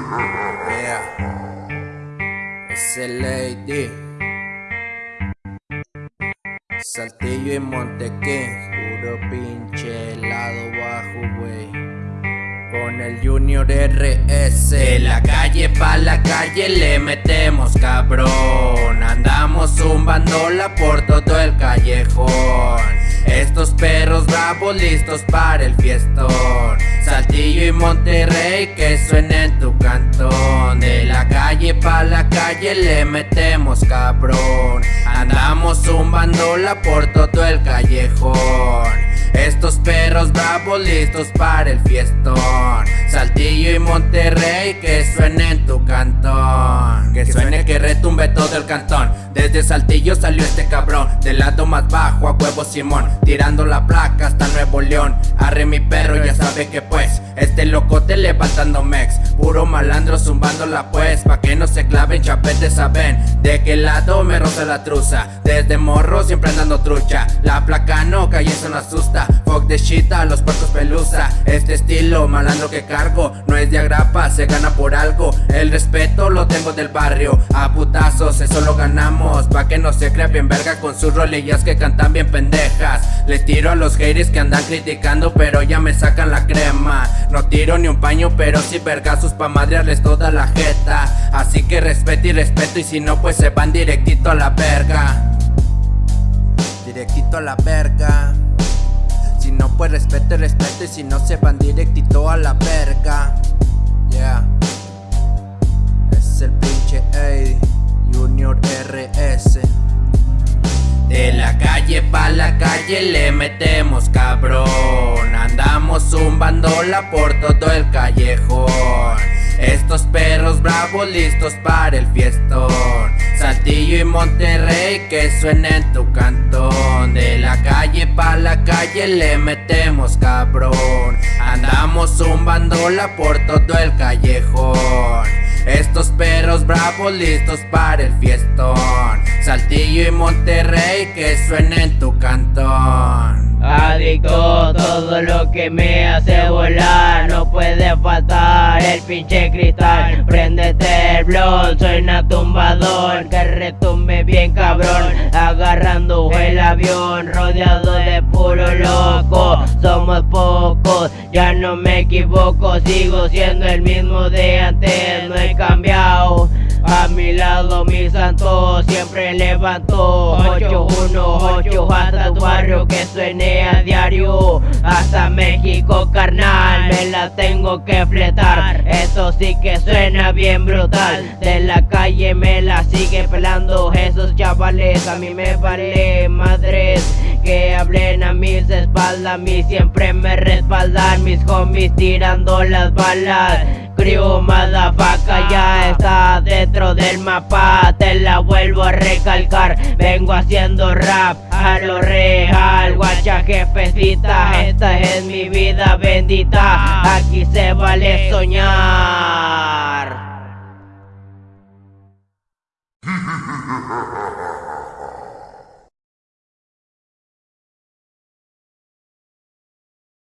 Yeah. Ese lady. Saltillo y Montequín. Puro pinche helado bajo, wey. Con el Junior RS. De la calle pa' la calle le metemos cabrón. Andamos zumbándola por todo el callejón. Estos perros bravos listos para el fiestón. Saltillo y Monterrey que suena en tu cantón. Calle pa' la calle le metemos cabrón. Andamos zumbándola por todo el callejón. Estos perros bravos listos para el fiestón. Saltillo y Monterrey que suene en tu cantón. Que suene que retumbe todo el cantón. Desde Saltillo salió este cabrón. Del lado más bajo a huevo Simón. Tirando la placa hasta Nuevo que pues. Este locote levantando mex. Puro malandro zumbándola pues. Pa' que no se claven chapetes saben. De qué lado me roza la truza. Desde morro siempre andando trucha. La placa no cae, eso no asusta. Fuck de shit a los puertos pelusa. Este estilo malandro que cargo. No es de agrapa, se gana por algo. El respeto lo tengo del barrio. A putazos, eso lo ganamos. Pa' que no se crea bien verga con sus rolillas que cantan bien pendejas Les tiro a los haters que andan criticando pero ya me sacan la crema. No tiro ni un paño pero si vergazos pa' madrearles toda la jeta. Así que respeto y respeto y si no pues se van directito a la verga. Directito a la verga. Si no pues respeto y respeto y si no se van directito a la verga calle le metemos cabrón. Andamos zumbándola por todo el callejón. Estos perros bravos listos para el fiestón. Saltillo y Monterrey que suena en tu cantón. De la calle pa' la calle le metemos cabrón. Andamos zumbándola por todo el callejón. Estos perros bravos listos para el fiestón Saltillo y Monterrey que suena en tu cantón. Adicto, todo lo que me hace volar. No puede faltar el pinche cristal. Préndete el blon, suena tumbador. Que retumbe bien cabrón Agarrando el avión. Rodeado de puro loco Somos pocos, ya no me equivoco Sigo siendo el mismo de antes, mi santo siempre levantó. 818 hasta tu barrio que suene a diario. Hasta México carnal me la tengo que fletar. Eso sí que suena bien brutal. De la calle me la sigue pelando. Esos chavales A mí me vale a mis espaldas mí siempre me respaldan mis homies tirando las balas. Crew vaca ya está dentro del mapa Te la vuelvo a recalcar. Vengo haciendo rap a lo real Guacha jefecita Esta es mi vida bendita. Aquí se vale soñar